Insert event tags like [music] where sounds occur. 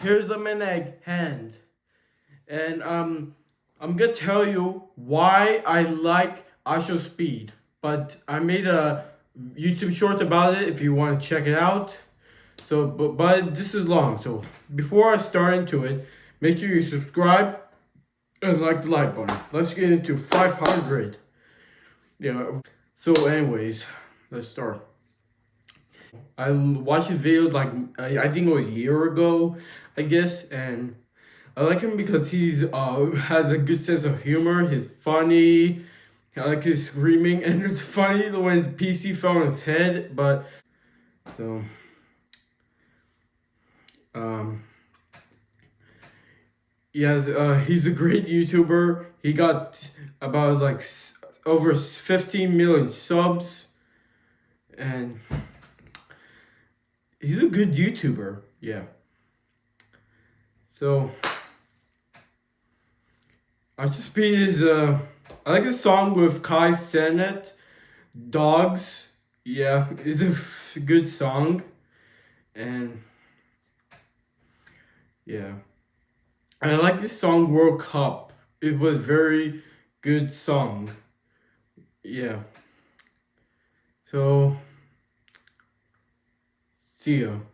here's a minute hand. And um I'm gonna tell you why I like IShowSpeed. But I made a YouTube short about it if you want to check it out. So but, but this is long. So before I start into it, make sure you subscribe and like the like button. Let's get into 500. Yeah. So anyways, let's start. I watched his videos like I, I think a year ago, I guess, and I like him because he's uh has a good sense of humor. He's funny. I like his screaming, [laughs] and it's funny when his PC fell on his head. But so um yeah, uh, he's a great YouTuber. He got about like over 15 million subs, and he's a good YouTuber. Yeah. So, I just been his uh, I like a song with Kai Cenat, Dogs. Yeah, it's a [laughs] good song, and yeah. And I like this song World Cup. It was very good song. Yeah. So Tio,